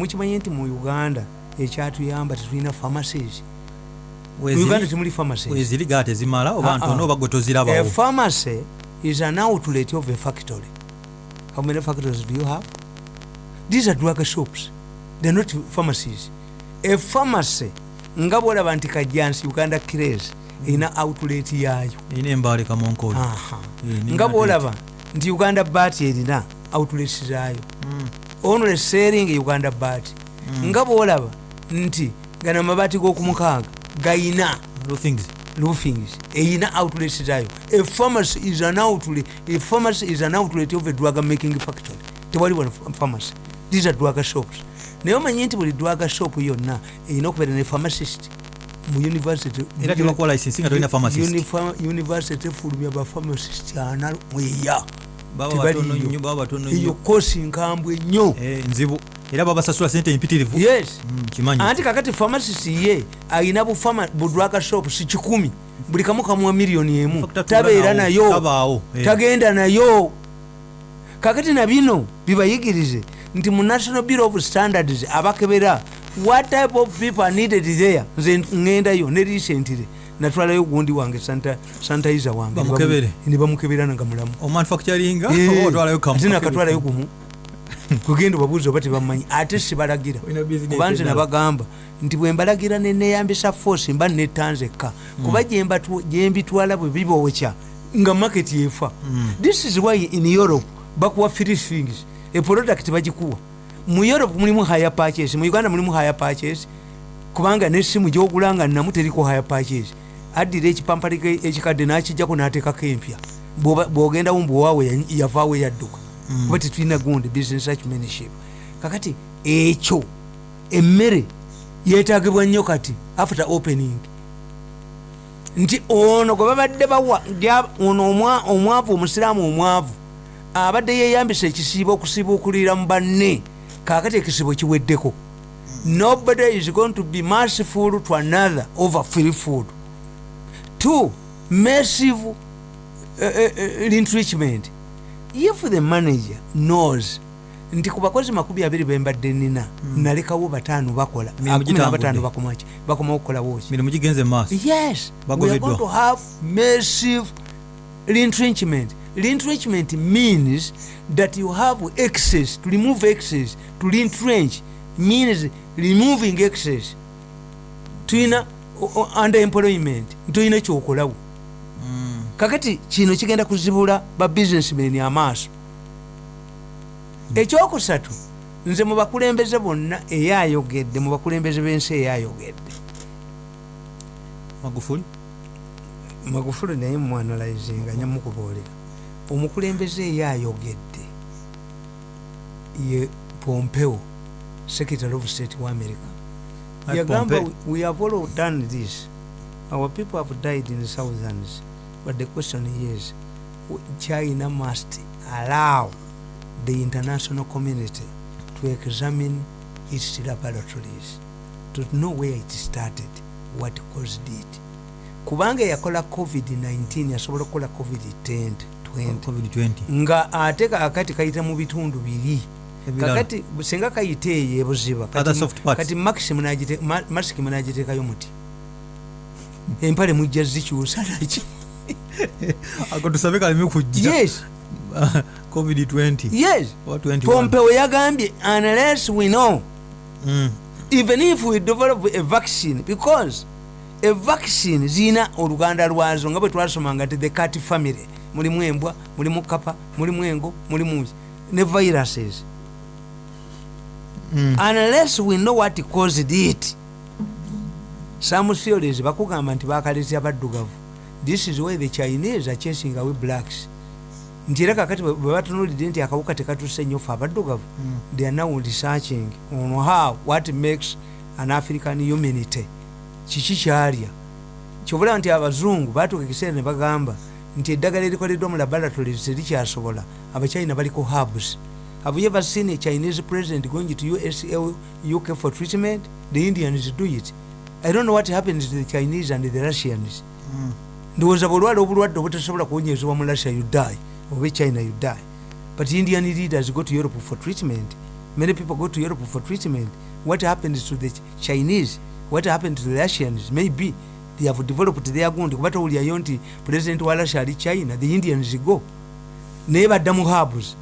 mukimanyi nti mu uganda ekyatuyamba tetulina pharmacies? Uganda temuli pharmacies. weziriga tezimala oba Ah, ntono ah. oba gwe tozirabawo? Pharmacy is an outlet of a factory. How many factories do you have? These are drug shops. They're not pharmacies. A pharmacy nga bwolaba nti kajjansi uganda cres erina outlet yaayo. Erina ne nga bwolaba nti uganda bat erina outlets zaayo only selling uganda bat nga bwolaba nti gano amabaati g'okumukaaga gayina Roofings. eyina outlets zaayo. A pharmacy is an outlet a pharmacy is an outlet of a drug making factory. Tewali wano pharmacy. These are drug shops. Naye omanyi nti buli drug shop yonna erina okubeera ne pharmacist mu university. Efulumya bapharmacist ana mweya eyo nnyo. kosi nkambwe nnyo. Eh, nzibu era babasasula sente empitirivu yes. Mm, kimanyi. Anti kakati pharmacist ye alina bufama budwaka shop si kikumi. Buli kamu kamuwa miliyoni emu. Tabeera nayo. eh. tagenda nayo. Kakati nabino bibayigirize nti mu national bureau of standards abakebera what type of people are needed there? Nze ŋŋendayo ne recently natwalayo gundi wange sanitizer wange. Ne bamukebera nga mulamu. Omanufacturinga Eh, kamu. ate nakatwalayo gumu kugenda obabuuza oba tebamanyi ate sibalagira kuba nze nabagamba nti bwe mbalagira neneyambisa force mba netanzekka kuba gyembatu- gyembitwala bwe bibookya nga market yefa. This is why in europe bakuwa free things. A product bagikuwa. Mu europe mulimu higher purchase mu uganda mulimu higher purchase. Kubanga nesimu gyogula nga namu teriko higher purchase addira ekipampali ekikadde nakijjako nateekako empya. Bw'ogendawo mbwewaawe yavaawo yadduka kuba tetulina gundi business acumenship. Kakati ekyo emmere yetagibwa nnyo kati after opening. Nti ono gwe babadde bawa ono omwa- omwavu omusiraamu omwavu abadde yeyambisa ekisiibo okusiibuukulira mu banne. Kakati ekisibo kiweddeko. Nobody is going to be merciful to another over free food two massive uh, uh, enrichment if the manager knows nti ku bakozi makumi abiri bembadde nina nalekawo bataano bakola gitambudde. bakomaki bakomawo okukolawo ki? Mirimu gigenze maaso. Yes we are Bagobeddwa. going to have massive retrenchment retrenchment means that you have excess to remove excess to retrench means removing excess. Tulina o- underemployment ntolina kyokolawo. Kakati kino kigenda kuzibula ba businessmen amaaso ekyokusatu nze mu bakulembeze bonna eyayogedde mu bakulembeze b'ensi eyayogedde. Magufuli? Magufuli naye mwanalizinga nyamukuboolera. Omukulembeze eyayogedde ye pompeo secretary of state wa america yagamba we have all done this. Our people have died in the thousands but the question is china must allow the international community to examine its laboratories to know where it started what caused it kubanga yakola covid-19 yasobola okukola covid-10 20 covid-20 nga ate kakati kayita mu bitundu biri. Kakati singa kayita eyo ebuziba kati masiki munagiteekayo muti. Empale mujja zikyusa naki? Ako tusabe kaleme kujja. Yes. Covid-20 yes. Oba 21 pompeo yagambye unless we know Mm. even if we develop a vaccine because a vaccine zirina oluganda lwazo nga bwe twasomanga ti the cat family mulimu embwa mulimu kapa mulimu engo mulimu ne viruses Mm. unless we know what caused it some theories bakugamba nti bakalesya baddugavu this is why the chinese are chasing away blacks. Nti era kakati bwe batunulidde nti akawuka tekatuse nnyo fe abaddugavu they are now researching on how what makes an african humanity. Kiki kyalya? Kyobulaba nti abazungu batuuka ekiseera ne bagamba nti eddagala erikoleddwa mu laboratories terikyasobola abachina baliko hubs have you ever seen a chinese president going to usa uk for treatment? The indians do it. I don't know what happens to the chinese and the russians. Ndowooza bwolwala obulwadde obutasobola kuwonyezebwa mu russia you die oba china you die. But indian leaders go to europe for treatment. Many people go to europe for treatment. What happens to the Ch- chinese? What happened to the russians? Maybe they have developed their gundi kuba towulyayo nti president wa russia ali china the indians go. Naye badda mu habs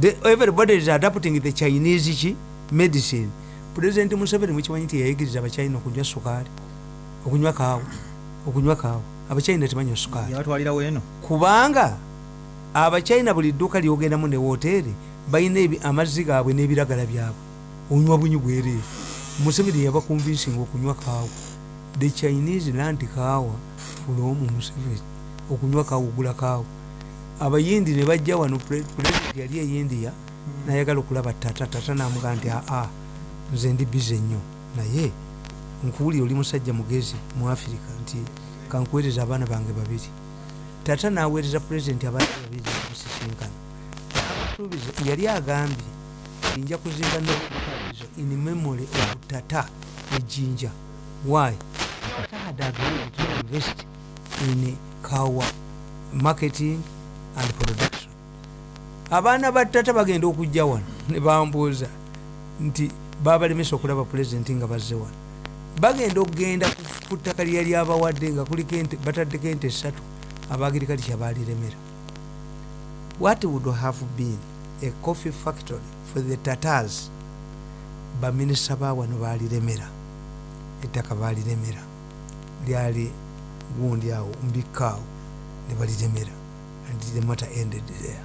the, everybody is adapting the chinese ki medicine. President museveni mukimanyi nti yayigiriza abachina okunywa sukaali okunywa kaawa okunywa kaawa abachina tebanywa sukaali yabatwalirawo eno kubanga abachina buli dduuka lyogendamu ne woteeri balina amazzi gaabwe n'ebiragala byabwe. Onywa bunyi bwereere museveni yabakonvinsinga okunywa kaawa the chinese land kaawa fulomu museveni. Okunywa kaawa ogula kaawa abayindi ne bajja wano pre- president yali eyindiya nayagala okulaba tata tata namugaa nti aa nze ndi bize nnyo. Naye nkuwulire oli musajja mugezi mu afirika nti kankuweereza abaana bange babiri. Tata naweereza pulezidenti abaana babiri okusisinkana Abasuubiza yali agambye nja kuzimba nokutalizo in memory of tata ejinja. Why? Tata had agreed to invest in kawa marketing and production abaana ba tata bagenda okujja wano ne bambuuza nti babalemesa okulaba pulezidenti nga bazze wano. Bagenda okugenda ku- ttaka lyali abawadde nga kuliko ente bataddeko ente esatu abagirikalisha baliremera what would have been a coffee factory for the tatars? Baminisita bawano baliremera ettaka baliremera lyali gundi awo mbikaawo ne baliremera and the matter ended there.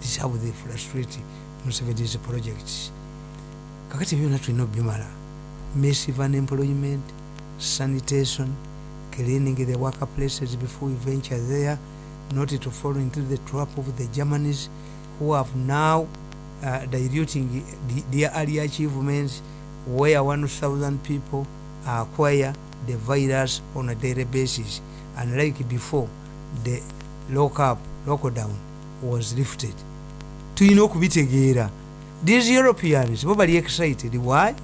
This is how they frustrate museveni's projects kakati byonna tulina obimala massive unemployment sanitation cleaning the worker places before we venture there not to fall into the trap of the germans who have now uh, diluting the, their early achievements where 1000 people acquire the virus on a daily basis. Unlike before the lockup lockdown was lifted. Tulina okubitegeera. These europeans bo bali excited. Why?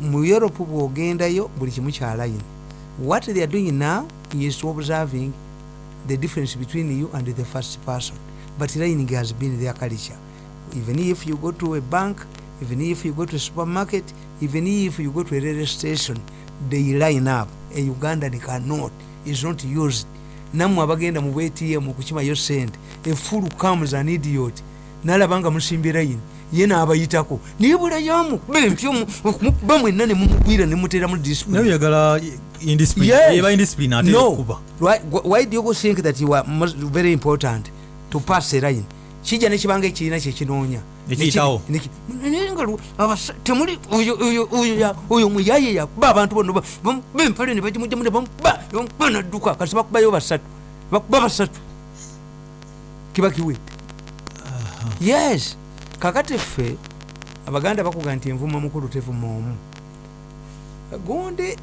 Mu europe bwogendayo buli kimu kyalayini what they are doing now is observing the difference between you and the first person. But lining has been their culture. Even if you go to a bank even if you go to a supermarket even if you go to a railway station they line up. A ugandan cannot is not used nammwe abagenda mu btm okukimayo sente efulu comes an idiot. Nalaba nga musimbye layini ye mwenna discipline. naye oyagala indiscipline? Yes. eba indiscipline ate no. okuba why, do you think that you are very important to pass a line? Kijja nekibanga ekiina kyekinoonya Ekiyitawo. Neki- naye nga temuli oyo- oyo- oyo ya- oyo muyaye yakuba abantu bonna ba- bamu- bempale ne bagimugjamu ne bamuba ne bamuba nadduka kasi bakubayo basatu. Bakuba basatu. Kiba kiwedde yes. Kakati ffe abaganda bakuga nti envuma mukulu tevuma omu. Gundi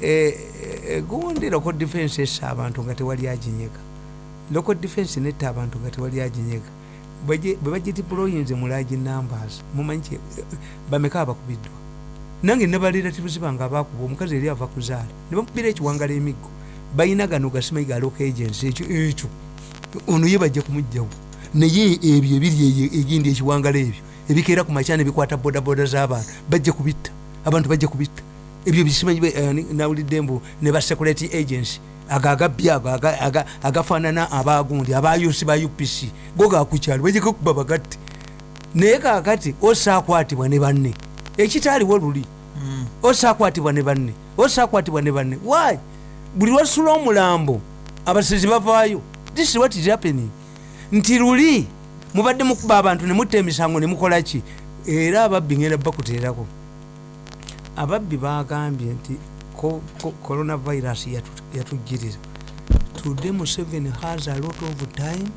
eh, eh, gundi local defense essa abantu nga tewali aginyega. Local defense netta abantu nga tewali aginyega bwe bagitiployinze mu large numbers mumanyi bameka abakubiddwa nange ne barelatives bange abakuba omukazi eri ava kuzaala ne bamukubira ekiwangala emiggo balina gano gasimayiga local agency ekyo ekyo. Ono ye bajja kumugjawo naye ebyo ebiri egindi ekiwangala ebyo ebikeera ku makya nebikwata bodaboda z'abantu bajja kubitta abantu bajja kubitta. Ebyo bisimanyi eh, nawulidde mbu ne ba security agency ago agabbi ago aga- aga- agafaanana abagundi abayusi ba upc go gakukyalo bajjako kuba bagatte naye kakati osaakwatibwa ne banne. Ekitaaliwo luli. Osaakwatibwa ne banne. Osaakwatibwa ne banne. Why? Buli lwasula omulambo abasezi bavaayo. This is what is happening. Nti luli mubadde mukuba abantu ne mutta emisango ne mukola ki? Era ababbi ngenda bakuteerako. Ababbi bagambye nti coronavirus yatu- yatujjirira today museveni has a lot of time.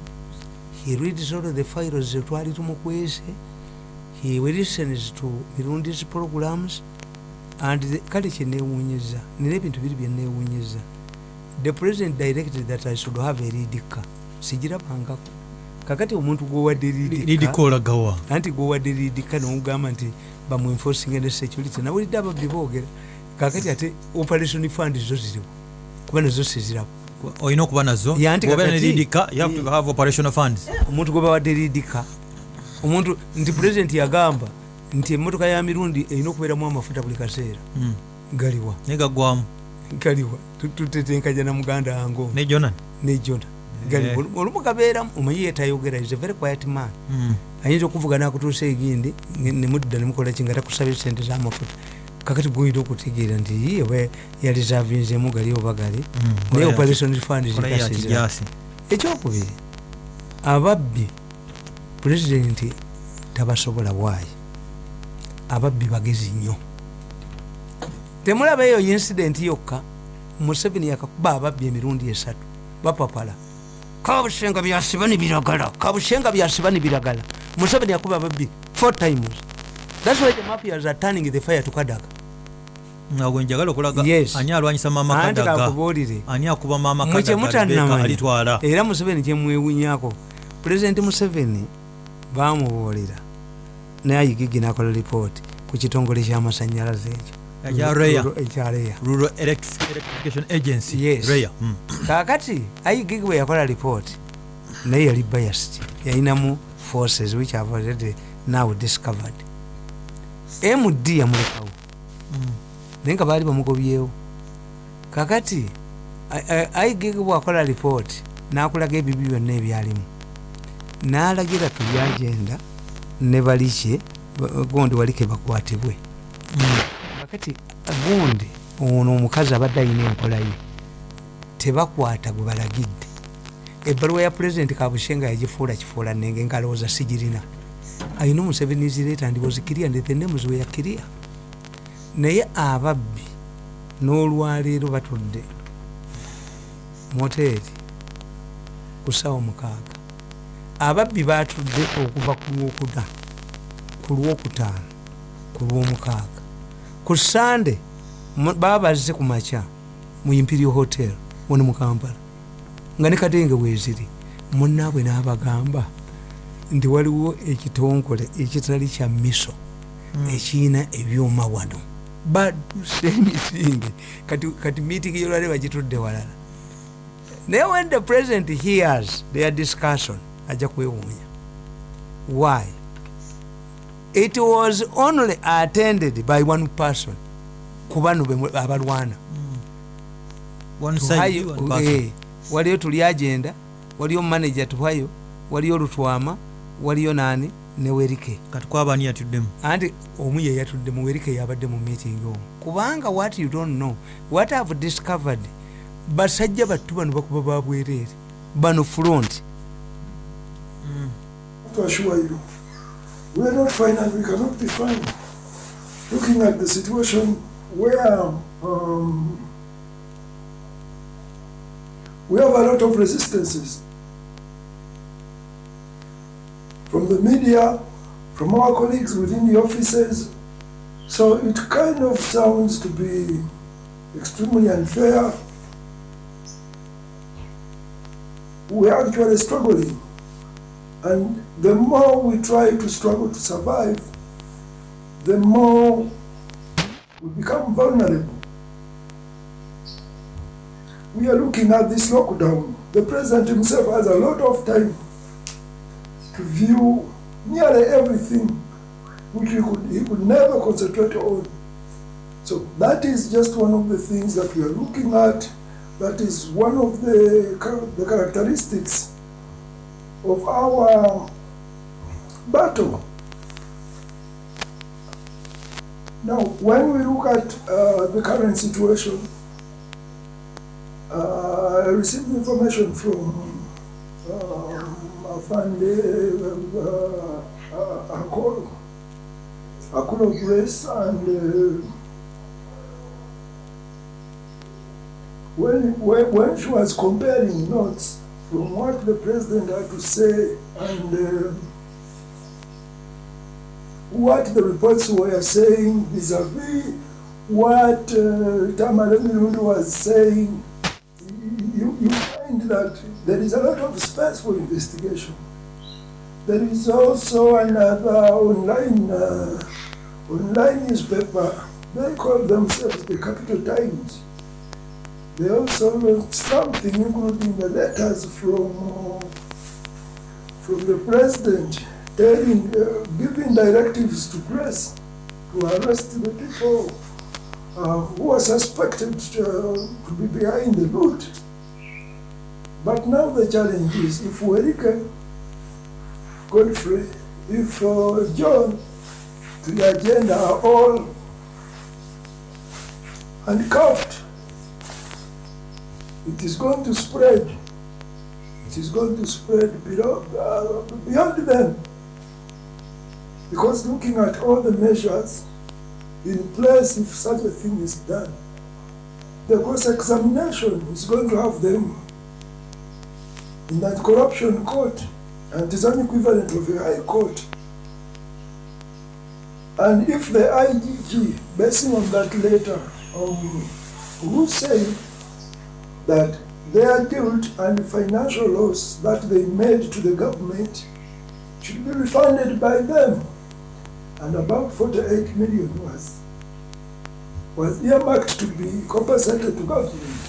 He reads all the files twali tumukwese. He listens to mirundi's programs. And kale kyenewunyiza nina ebintu biri byenewunyiza the president directed that i should have a ridika sigirabangako kakati omuntu gwowadde ridika lidikoolagawa anti gwowadde ridika nomugamba nti bamuenforcing ne security. Nawulidde ababbi boogera kakati ate operation fund zo ziriwo kuba nazo sizirabo olina okuba nazo? Ne lidika omuntu gwe bawadde ridika omuntu nti pulezidenti yagamba nti emmotoka ya mirundi erina okubeeramu amafuta buli kaseera. Mm. galiwa. Naye gagwamu galiwa. Tu- tutetenkanya na muganda wange ne jonan? Nejona galiwa. Olu- olumu gabeeramu omanyi yetayogera is a very quiet man. Mm. ayinza okuvuga nakutuusa egindi nemudda nemukola ki nga takusabye sente zamafuta kakati gwoyina okutegeera nti oba yalisavinzemu gali oba gali? Mm. naye operation fund zikasiza ekyokubiri ababbi pulezidenti tabasobola waayi ababbi bagezi nnyo. Temulaba eyo incidenti yokka museveni yakakuba ababbi emirundi esatu bapapala. Kabushenga byasiba nibiragala kabushenga byasiba nibiragala museveni yakuba ababbi four times. Thats why the mafias are turning the fire to kadaga nga gwe njagala okulaga ani alwanyisa maama anti kadaga? kakubuulire. Ani akuba maama mwe kadaga Rebecca kyemutanamanya alitwala era museveni kyemwewunyako pulezidenti museveni bamubuulira naye ayigigi nakola lipooti ku kitongole kyamasanyalaze ekyo. Mm. kakati ayigigi bwe yakola lipooti naye yali biased yalinamu forces which have already now discovered. Md yamulekawo naye nga baali bamugobyewo. Kakati ayigigi bwakola lipooti nakulaga ebibi byonna ebyalimu. Nalagira tubyagenda ne balike ba- gondi walike bakwatibwe. Mm. kakati gundi ono omukazi abadde ayina enkolaye tebakwata gwe balagidde. Ebbaluwa ya pulezidenti kabushenga yagifuula kifuula nenge ngalowooza sigirina. Ayina omusevenizireta ndibozikiriya ndetenemuzi we yakiriya naye ababbi n'olwaleero batudde moteeri ku ssaawa mukaaga. Ababbi batudde okuva ku lwokuna ku lwokutaano ku lwomukaaga. Ku sande baba bazze ku makya mu imperial hotel wano mu kampala. Nga ne kadenge weeziri munnaabwe n'abagamba nti waliwo ekitongole ekitali kya miso ekiyina ebyuma wano baduse emisinge kati, kati meeting yolwale bagitudde walala. Naye when the president hears their discussion ajja kwewuunya. Why? It was only attended by one person. Ku bano abalwana. Eh, waliyo tuli agenda waliyo manager tuhayo waliyo lutwama waliyo nani ne werike. Kati kwabani yatuddemu? Anti omu ye yatudde mu werike yabadde mu meeting omu. Kubanga what you don't know what have discovered basajja battu bano bakuba babwereere bano front. To assure you, we are not fine and we cannot be fine. Looking at the situation where um, we have a lot of resistances from the media, from our colleagues within the offices. So it kind of sounds to be extremely unfair. We are actually struggling. And the more we try to struggle to survive, the more we become vulnerable. We are looking at this lockdown. The president himself has a lot of time to view nearly everything which he could, he could never concentrate on. So that is just one of the things that we are looking at. That is one of the, the characteristics of our battle. Now, when we look at uh, the current situation, uh, I received information from Afande Akolo, Akolo Grace, and when, when, when she was comparing notes from what the president had to say and uh, what the reports were saying vis-a-vis what uh, Tamara Mirundi was saying, you, you that there is a lot of space for investigation. There is also another online uh, online newspaper. They call themselves the Capital Times. They also wrote something, including the letters from from the president telling, uh, giving directives to press to arrest the people uh, who are suspected uh, to be behind the loot. But now the challenge is if Werike, Godfrey, if uh, John, the agenda are all handcuffed, it is going to spread. It is going to spread below, uh, beyond them. Because looking at all the measures in place, if such a thing is done, the cross examination is going to have them in that corruption court, and it is an equivalent of a high court. And if the IGG, basing on that letter, um, who say that their guilt and financial loss that they made to the government should be refunded by them, and about 48 million was was earmarked to be compensated to government.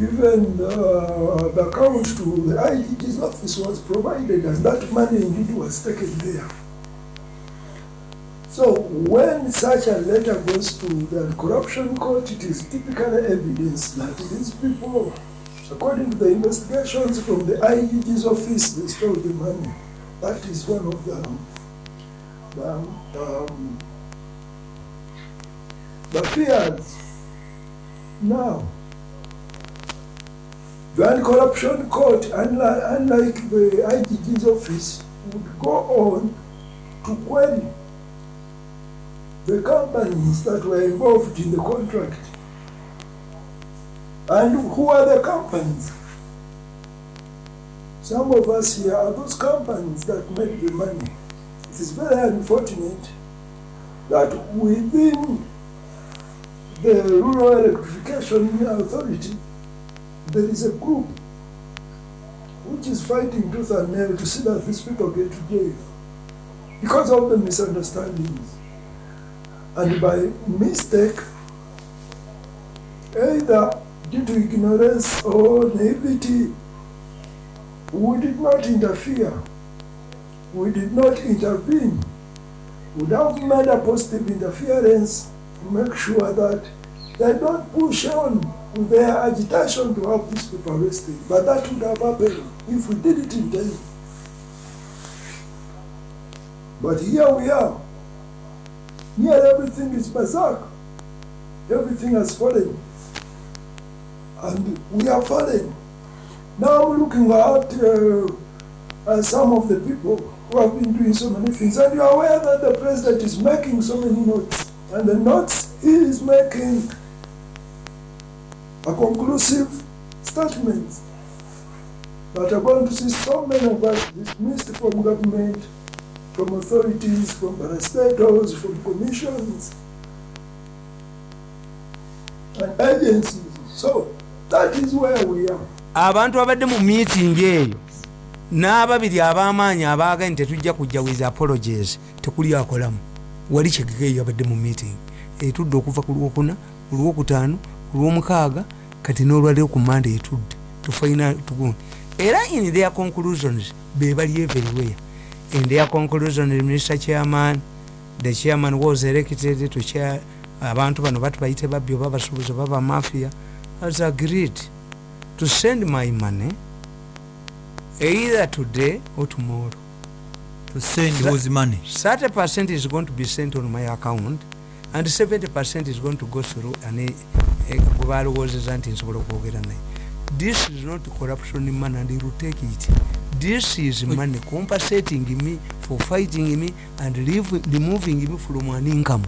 Even uh, the account to the IGG's office was provided, and that money indeed was taken there. So when such a letter goes to the corruption court, it is typical evidence that these people, according to the investigations from the IGG's office, they stole the money. That is one of the, the, um, the fears. Now, the anti-corruption court, unlike, unlike the IGG's office, would go on to query the companies that were involved in the contract. And who are the companies? Some of us here are those companies that made the money. It is very unfortunate that within the Rural Electrification Authority, there is a group which is fighting tooth and nail to see that these people get to jail because of the misunderstandings. And by mistake, either due to ignorance or naivety, we did not interfere. We did not intervene. We have made a positive interference to make sure that they don't push on their agitation to have these people arrested. But that would have happened if we did it in time. But here we are. Here everything is berserk. Everything has fallen. And we are fallen. Now we're looking at, uh, at some of the people who have been doing so many things. And you are aware that the president is making so many notes. And the notes he is making a conclusive statement that are going to see so many of us dismissed from government, from authorities, from parastatals, from commissions and agencies. So that is where we are. abantu abadde mu meeting eyo n'ababiri ab'amaanyi abaaga nti tetujja kujja with apologies tekuli akolamu wali kyegegeeyo yabadde mu meeting etudde okuva ku lwokuna ku lwokutaano ku lwomukaaga kati n'olwaliro ku mande etudde tufaina tugundi era in their conclusions be bali everywhere. In their conclusions mr chairman the chairman was elected to chair abantu bano batubayite babbi oba basuubuzi oba bamafia has agreed to send my money either today or tomorrow. To send whose money. 30 percent is going to be sent on my account and 70 percent is going to go through ane gwe balowoozeza nti nsobola okwogera naye. This is not corruption money and you take it. This is money. Compensating me for fighting me and leave, removing me from an income.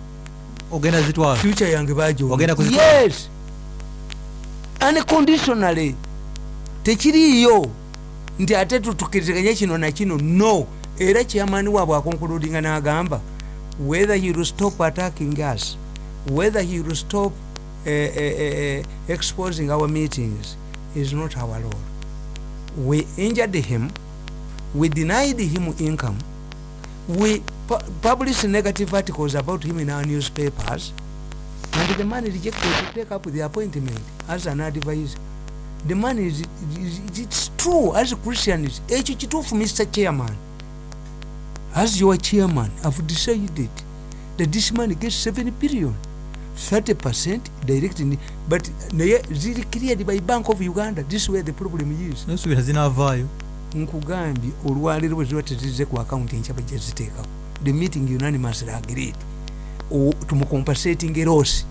Ogenda zitwala future yange bajo Ogenda kuzikola? yes. Unconditionally tekiriiyo nti ate tutukiriziganye kino nakino no. Era kyamani waabwe akonkuludinga n'agamba whether he will stop attacking us whether he will stop uh, uh, exposing our meetings is not our role. We injured him we denied him income we pu published negative articles about him in our newspapers and the man rejected to take up the appointment as an advisor. The man is, is it's true as christians ekyo kituufu mr chairman as your chairman have decided that this man gets 7 billion 30 percent direct in, but naye ziri cleared by bank of uganda. This is where the problem is. Nosuubira zinavaayo nkugambye olwaleero bwe ziba tezize ku akawunti enkyaba gyeziteekako the meeting unanimous agreed. Tumucompasating erosi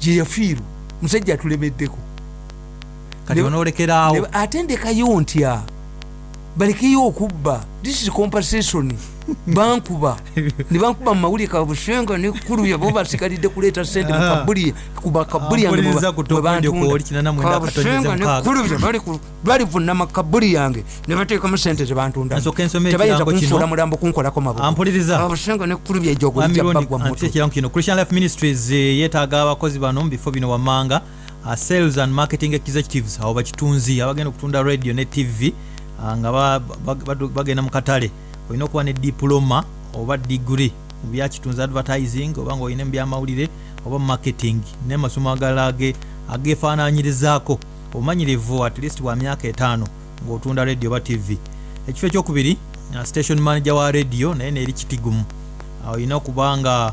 gyeyafiirwa musajja atulemeddeko. Kati Ne- ate ndekayo ntya balekeyo okubba. This is compensation bankuba. Nebankuba mumawulire kabushenga nekuluya bo basigalidde kuleeta sente Ah. mukabuli kubakabuli mwenda katonyeza mukaaga. balivuna makabuli yange nebateekamu sente Nsooka ensome zebantundatebayinza kunfuula mulambo kunkolako mabukabushenga ekirango kino. Christian life ministries eh, yeetaaga abakozi bano mu bifo bino wammanga uh, sales and marketing executives abo bakitunzi abagenda okutunda radio ne tv uh, nga ba- badu- bagenda mu katale olina okuba ne diploma oba degree mu byakitunzi advertising oba nga olina mu byamawulire oba marketing nemasomo agalala age- agefaananyirizaako obumanyirivu at least bwa myaka etaano ng'otunda radio oba tv ekifo ekyokubiri uh, station manager wa radio naye neeri kitigumu. Awo olina okuba nga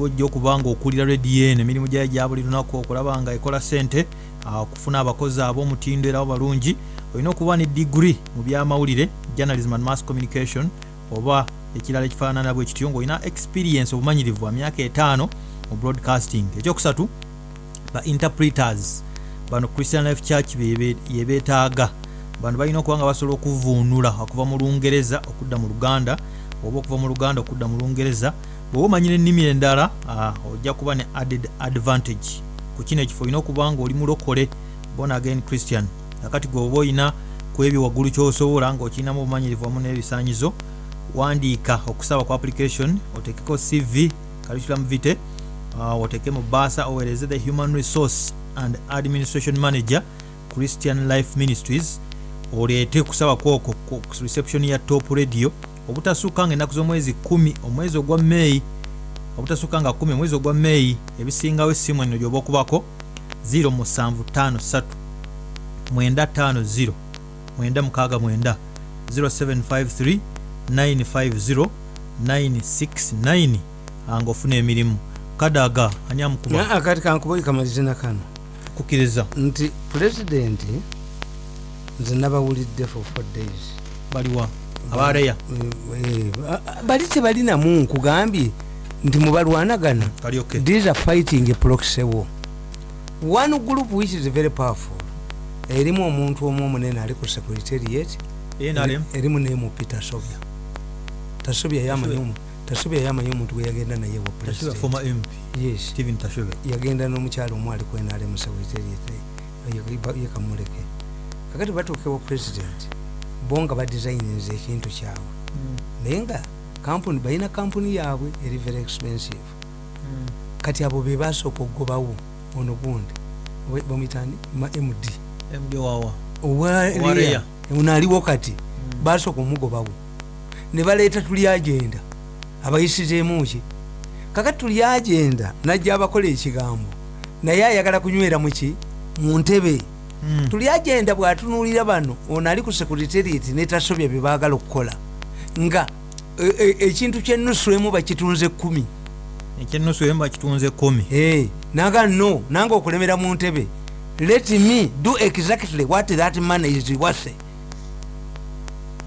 ojja okuba nga okulira radio eno emirimu gyayo gya buli lunaku okulaba nga ekola sente ah, okufuna abakozi ab'omutindo era balungi olina okuba ne degree mu byamawulire journalism and mass communication oba ekirala ekifaanana bwe kityo ngaolina experience obumanyirivu bwa myaka etaano mu broadcasting. Ekyokusatu ba interpreters. Bano christian life church yebeetaaga bano balina okuba nga basobola okuvuunula okuva mu lungereza okudda mu luganda oba okuva mu luganda okudda mu lungereza. Bweoba omanyira ennimi endala ah, ojja kuba ne added advantage. Ku kino ekifo olina okuba nga oli mulokole born again christian akati gweoba olina ku ebyo waggulu kyosobola ngaokirinamu obumanyirivu wamu n'ebisaanyizo wandiika okusaba ku application otekeko cv curriculum vitae uh, oteke mu basa owereze the human resource and administration manager christian life ministries oleete kusaba kwoko ku reception ya top radio. Obutasukka nga ennaku z'omwezi 1 omwezi ogwa meyi obutasukka nga 1 omwezi ogwa meyi ebisingawo essimu eno gyoba okubako 0753 950 969 0753 950 969 nga ofuna emirimu. Kadaga ani amukuba akati kankubai kamalize nakano kukiriza. Nti pulezidenti nze nabawulidde for four days. Baliwa abareya Eh, eh, bali tebalinamu nkugambye nti mubalwanagana. These are fighting a proxy war. One group which is very powerful erimu omuntu omu omunene ali ku secretariat erimu nemupi tasobya. Tasobya yamanyi omu- tasobya yamanyi omuntu gwe yagenda naye wa yagenda n'omukyalo omu ali kwenale mu secretariat yekamuleke kakati batuukewo president bo nga badesigninze ekintu kyabwe. Naye nga kampuni balina kampuni yaabwe eri very expensive. Kati abo be basooka okugobawo ono gundi bamwitani ma md md wawa Owa- Owa Leah. Leah. ono aliwo kati basooka omugobawo ne baleeta tuli agenda. Abayisizeemu ki kakati tuli agenda najja abakola ekigambo. Naye ayagala kunywera muki mu ntebe. Mm. tuli agenda bwatunuulira bano ono ali ku secretariat netasobya bye baagala okukola. Nga e- e- ekintu kyenusu emu bakitunze kumi ekyenusu emba kitunze komi Eh, naga no nange okulemera mu ntebe let me do exactly what that man is wase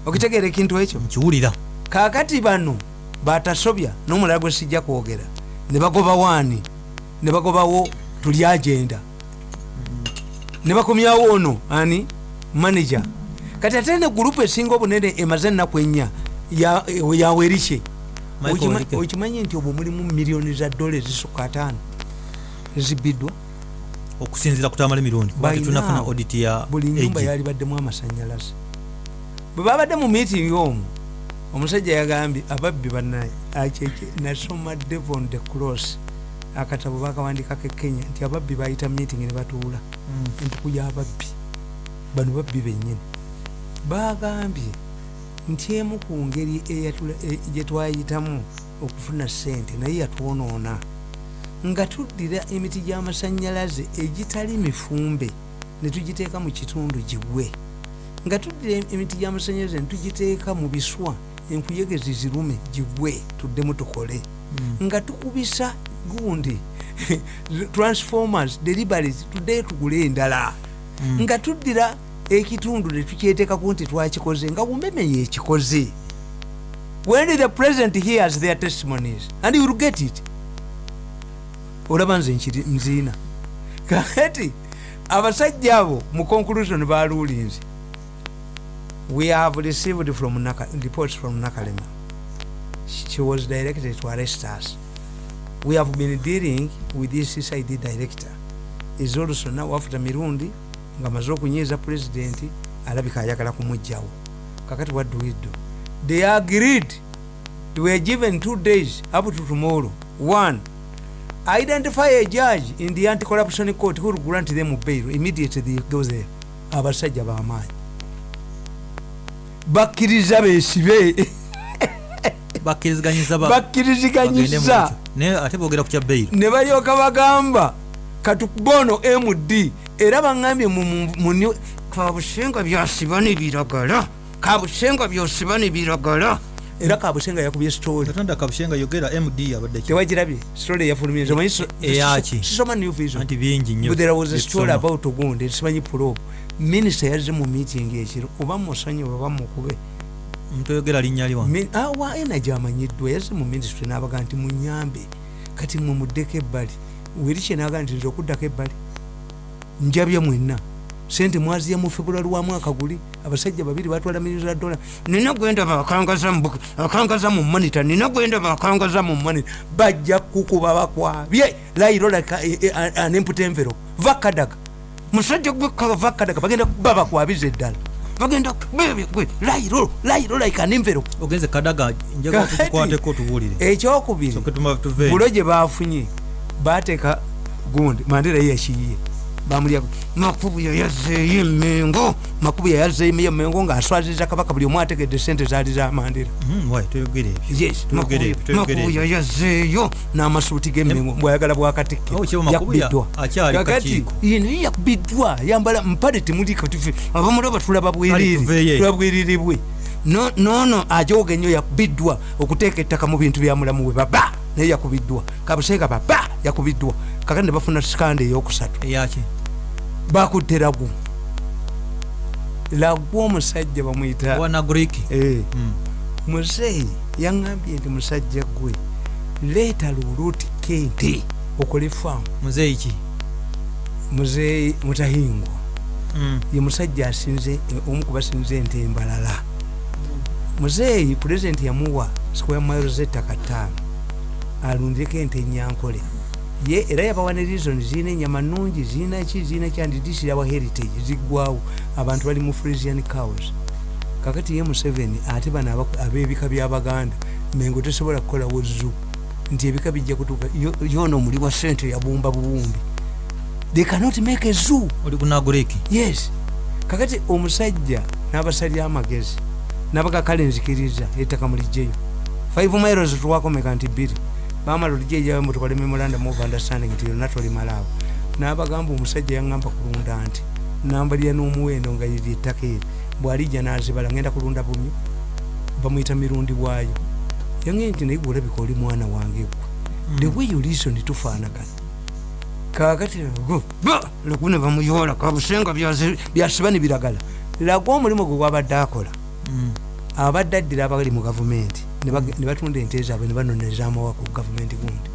okitegeera ekintu ekyo? Nkiwulira. Kakati bano batasobya n'omulala gwe sijja kwogera. Ne bagoba waani? Ne bagobawo tuli agenda. Ne bakomyawo ono ani? Manager. Kati ate ne gurupu esinga obunene emaze ennaku ennya ya- yawerike Michael Okima- Werike. okimanyi nti obwo mulimu miliyoni za dola ezisukka ataano ezibbiddwa okusinzira kutamala emirundi. Tetunafuna audit ya buli nyumba AG. yali baddemu amasanyalaze bwe babadde mu meeting omwo omusajja yagambye ababbi banaye akeke nasoma devon the cross akatabo bakawandikako e kenya nti ababbi bayita meeting ne batuula. Mm. entuku y'ababbi bano babbi bennyini. Bagambye nti emu ku ngeri e- gye twayitamu okufuna sente naye yatwonoona nga tuddira emiti gy'amasanyalaze egitali mifumbe ne tugiteeka mu kitundu gigwe nga tuddira emiti gy'amasanyalaze ne tugiteeka mu biswa enkuyege zirume gigwe tuddemu tukole. Nga tukubisa gundi transformers deliveries tuddeyo tugule endala. Nga tuddira ekitundu netukyeteekaku nti twakikoze nga bumeme yekikoze when the president hears their testimonies and you will get it olaba nze nziina. Kati abasajja abo mu conclusion balulinzi we have received from Naka, reports from nakalema. She was directed to arrest us. We have been dealing with this cid director. Is also now after mirundi nga maze okunyiiza president alabika ayagala kumugjawo kakati what do we do? They agreed. They were given two days up to tomorrow. One identify a judge in the anti-corruption court who will grant them bail immediately. They go there abasajja bamaanyi bakkiriza besibe bakkiriziganyiza ne balyoka bagamba katubono md era baŋambye mu kabusenga byasiba ne biragala. Kabusenga byosiba ne biragala era kabusenga yakubye story. Katonda kabushenga yogera md abadde tewagirabye story eyafulumiriza omanyi so- Eyaki? sisoma new vision. Anti bingi nnyo but there was a story about ogundi simanyi probe minisita yazze mu meeting ekiro oba musanyi oba mukube. Mutayogera linnya liwa? Min- awa ena gyamanyiddwa yazze mu ministry n'abaga nti munyambe kati mwe muddeko ebbali. Werikye naga nti nze okuddako ebbali. Njabye mwenna sente mwaziya mu february wa mwaka guli abasajja babiri batwala milioni za dola nina gwenda bakangaza mu monita nina gwenda bakangaza mu monita bajja kukuba bakwabye. Lairo like a- a- a- an empty envelope. Vakadaga musajja gwekka vakadaga bagenda kuba bakwabiza eddala. Bagenda gwe lairo lairo like an envelope. Ogenze kadaga njaga Kati- tukukwateko tubuulire. ekyokubiri bulo gye bafunye bateeka gundi mandera ye yakiyiye bamulyako makubu yayazeeyo emengo makubu yayazeeyo emengo ng'aswaziza kabaka buli omu ategedde sente zaali za mandera. Wayi tuyogere ebyo yes Tuyogere ebyo, tuyogere makubu yayazeeyo n'amasuuti g'emengo bwayagala Oh, akyali kakiiko. ino yakubiddwa yambala mpale temuli katufe abamulaba tulaba bwiriri bwe. No- noono ajoga ennyo yakubiddwa okuteeka ettaka mu bintu byamulamu we baba! Naye yakubiddwa. Kabusenga baba! Yakubiddwa. Kakati ne bafuna sikanda eyokusatu. Eyaki bakutte lagu lagu omusajja bamwyita Eh, Mm. muzeeyi yaŋambye nti musajja gwe leeta luluuti kente okole faamu muzeeyi ki? Muzeeyi mutahingwa Mm. ye musajja asinze omu kubasinze ente embalala. Muzeeyi pulezidenti yamuwa square miles ettaka ttaano. Alundireko ente enyankole ye era yabawa ne reason zirina enyama nungi zirina ki zirina kyandidisirawa heritage ziggwawo abantu bali mu frisian cows. Kakati ye museveni ate bano ab'ebika byabaganda mengo tesobola kukolawo zu nti ebika bijja kutuuka yo- yoona omuli wa sente yabumba bubumbi they cannot make a zoo. Oli kuna greek yes. Kakati omusajja n'abasalya amagezi nabaga kale nzikiriza ettaka mulijjeyo 5 miles tuwakomeka nti bbiri bamala olijjeyo mutwale memorandum of understanding nti yonna tolimalaabo n'abagamba omusajja yaŋŋamba kulunda nti nambalya n'omuwendo nga liri ettaka eri bw'alijja n'azibala ngenda kulunda bumyu bamwyita mirundi bwayo yange nti naye gwolabika oli mwana wange gwe the way you listen tufaanagana kakati lagune bamuyola kabusenga byasiba ne biragala. Laga omulimu gwe gwabadde akola Mm. abadde addira abali mu gavumenti ne batunda ente zaabwe ne banoneza amawa ku gavumenti gundi